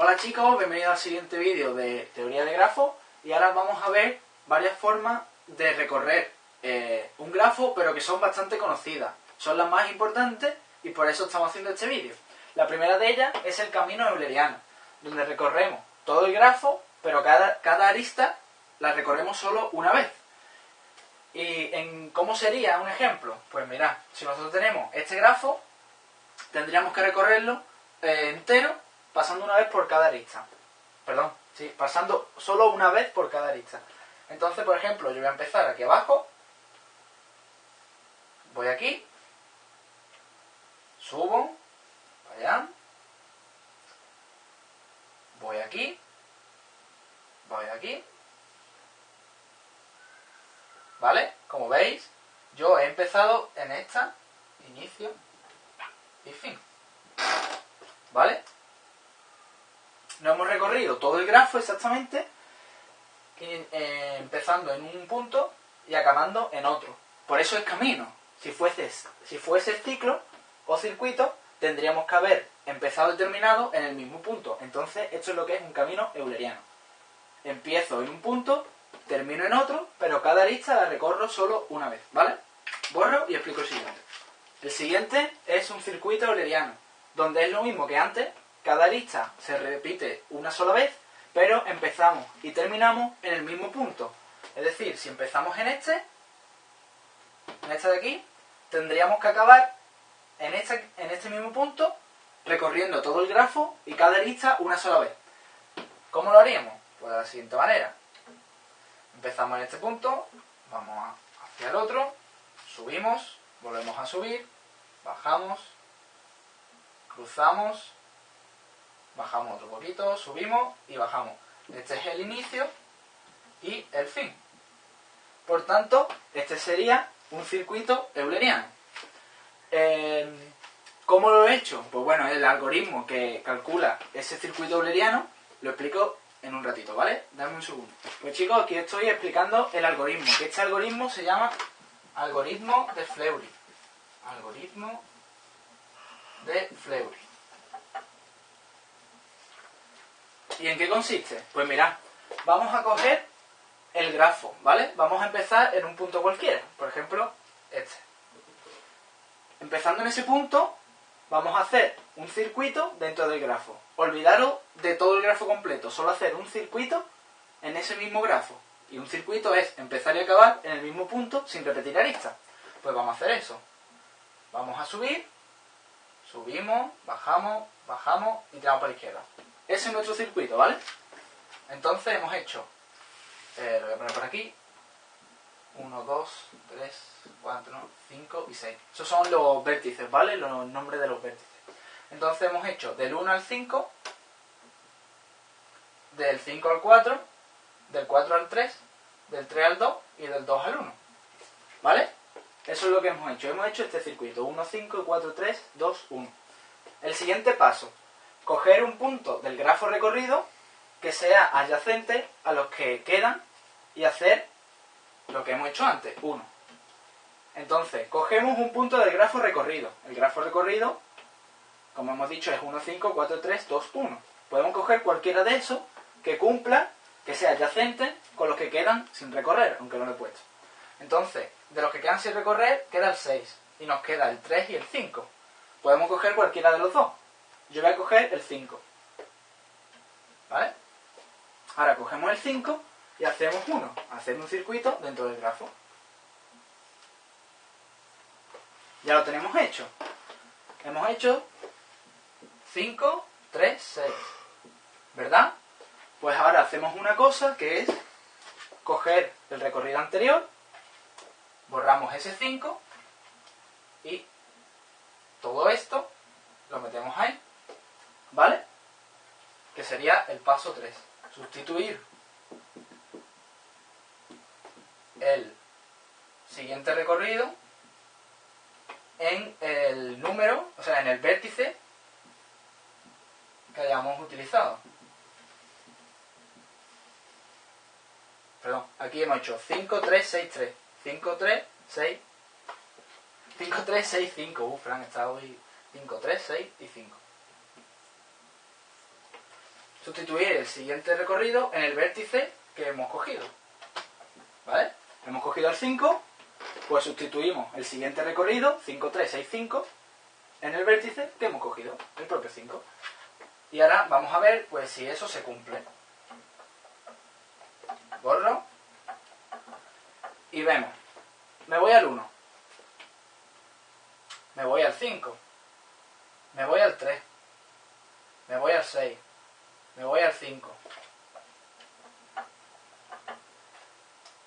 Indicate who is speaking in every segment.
Speaker 1: Hola chicos, bienvenidos al siguiente vídeo de teoría de grafos y ahora vamos a ver varias formas de recorrer eh, un grafo pero que son bastante conocidas. Son las más importantes y por eso estamos haciendo este vídeo. La primera de ellas es el camino euleriano, donde recorremos todo el grafo pero cada, cada arista la recorremos solo una vez. ¿Y en cómo sería un ejemplo? Pues mirad, si nosotros tenemos este grafo, tendríamos que recorrerlo eh, entero pasando una vez por cada arista. Perdón, sí, pasando solo una vez por cada arista. Entonces, por ejemplo, yo voy a empezar aquí abajo, voy aquí, subo, allá, voy aquí, voy aquí, ¿vale? Como veis, yo he empezado en esta, inicio y fin, ¿vale? No hemos recorrido todo el grafo exactamente, eh, empezando en un punto y acabando en otro. Por eso es camino. Si fuese, si fuese ciclo o circuito, tendríamos que haber empezado y terminado en el mismo punto. Entonces, esto es lo que es un camino euleriano. Empiezo en un punto, termino en otro, pero cada arista la recorro solo una vez, ¿vale? Borro y explico el siguiente. El siguiente es un circuito euleriano, donde es lo mismo que antes, cada arista se repite una sola vez, pero empezamos y terminamos en el mismo punto. Es decir, si empezamos en este, en este de aquí, tendríamos que acabar en este, en este mismo punto, recorriendo todo el grafo y cada arista una sola vez. ¿Cómo lo haríamos? Pues de la siguiente manera. Empezamos en este punto, vamos hacia el otro, subimos, volvemos a subir, bajamos, cruzamos, bajamos otro poquito, subimos y bajamos. Este es el inicio y el fin. Por tanto, este sería un circuito euleriano. Em, ¿Cómo lo he hecho? Pues bueno, el algoritmo que calcula ese circuito euleriano lo explico en un ratito, ¿vale? Dame un segundo. Pues chicos, aquí estoy explicando el algoritmo, que este algoritmo se llama algoritmo de Fleury. Algoritmo de Fleury. ¿Y en qué consiste? Pues mirad, vamos a coger el grafo, ¿vale? Vamos a empezar en un punto cualquiera, por ejemplo, este. Empezando en ese punto, vamos a hacer un circuito dentro del grafo. Olvidaros de todo el grafo completo, solo hacer un circuito en ese mismo grafo. Y un circuito es empezar y acabar en el mismo punto sin repetir aristas. Pues vamos a hacer eso. Vamos a subir, subimos, bajamos, bajamos y tiramos para la izquierda. Ese es nuestro circuito, ¿vale? Entonces hemos hecho, eh, lo voy a poner por aquí, 1, 2, 3, 4, 5 y 6. Esos son los vértices, ¿vale? Los nombres de los vértices. Entonces hemos hecho del 1 al 5, del 5 al 4, del 4 al 3, del 3 al 2 y del 2 al 1. ¿Vale? Eso es lo que hemos hecho. Hemos hecho este circuito. 1, 5, 4, 3, 2, 1. El siguiente paso coger un punto del grafo recorrido que sea adyacente a los que quedan y hacer lo que hemos hecho antes, 1. Entonces, cogemos un punto del grafo recorrido. El grafo recorrido, como hemos dicho, es 1, 5, 4, 3, 2, 1. Podemos coger cualquiera de esos que cumpla, que sea adyacente con los que quedan sin recorrer, aunque no lo he puesto. Entonces, de los que quedan sin recorrer, queda el 6. Y nos queda el 3 y el 5. Podemos coger cualquiera de los dos. Yo voy a coger el 5. ¿Vale? Ahora cogemos el 5 y hacemos uno. Hacemos un circuito dentro del grafo. Ya lo tenemos hecho. Hemos hecho 5, 3, 6. ¿Verdad? Pues ahora hacemos una cosa que es coger el recorrido anterior, borramos ese 5 y todo esto lo metemos ahí. ¿Vale? Que sería el paso 3. Sustituir el siguiente recorrido en el número, o sea, en el vértice que hayamos utilizado. Perdón, aquí hemos hecho 5, 3, 6, 3. 5, 3, 6. 5, 3, 6, 5. Uh, Fran, está hoy 5, 3, 6 y 5. Sustituir el siguiente recorrido en el vértice que hemos cogido. ¿Vale? Hemos cogido el 5, pues sustituimos el siguiente recorrido, 5, 3, 6, 5, en el vértice que hemos cogido, el propio 5. Y ahora vamos a ver pues si eso se cumple. Borro. Y vemos. Me voy al 1. Me voy al 5. Me voy al 3. Me voy al 6. Me voy al 5.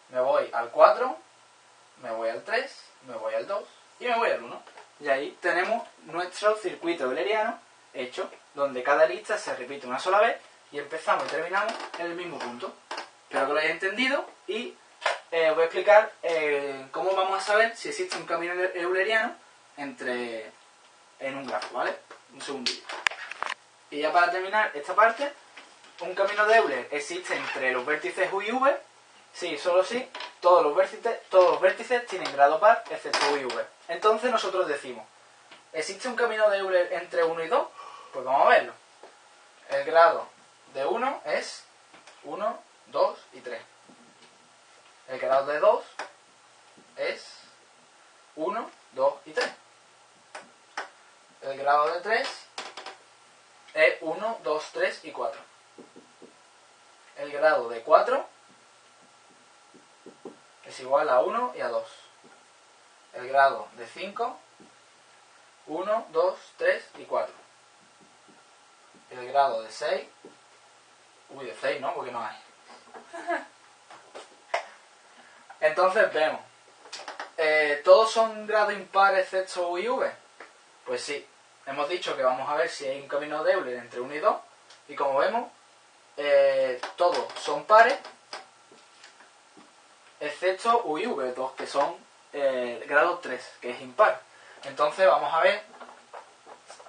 Speaker 1: Me voy al 4. Me voy al 3. Me voy al 2. Y me voy al 1. Y ahí tenemos nuestro circuito euleriano hecho, donde cada lista se repite una sola vez y empezamos y terminamos en el mismo punto. Espero que lo hayáis entendido y eh, voy a explicar eh, cómo vamos a saber si existe un camino euleriano entre en un grafo, ¿vale? Un segundillo. Y ya para terminar esta parte, un camino de Euler existe entre los vértices U y V, sí, solo si todos los vértices, todos los vértices tienen grado par, excepto U y V. Entonces nosotros decimos, ¿existe un camino de Euler entre 1 y 2? Pues vamos a verlo. El grado de 1 es 1, 2 y 3. El grado de 2 es 1, 2 y 3. El grado de 3 es 1, 2, 3 y 4. El grado de 4 es igual a 1 y a 2. El grado de 5, 1, 2, 3 y 4. El grado de 6, uy, de 6 no, porque no hay. Entonces vemos, eh, ¿todos son grado impar excepto U y V? Pues sí, hemos dicho que vamos a ver si hay un camino de Euler entre 1 y 2, y como vemos, eh, todos son pares, excepto U y V, dos que son eh, grado 3, que es impar. Entonces vamos a ver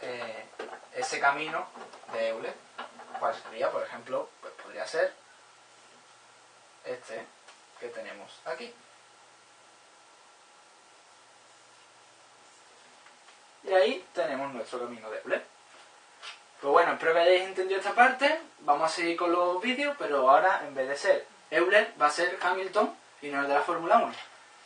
Speaker 1: eh, ese camino de Euler. ¿Cuál sería? Por ejemplo, pues podría ser este que tenemos aquí. Y ahí tenemos nuestro camino de Euler. Pues bueno, espero que hayáis entendido esta parte. Vamos a seguir con los vídeos, pero ahora en vez de ser Euler va a ser Hamilton y no el de la Fórmula 1.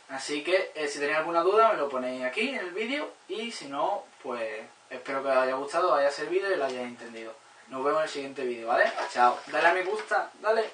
Speaker 1: Así que eh, si tenéis alguna duda me lo ponéis aquí en el vídeo y si no, pues espero que os haya gustado, os haya servido y lo hayáis entendido. Nos vemos en el siguiente vídeo, ¿vale? Chao. Dale a me gusta, dale.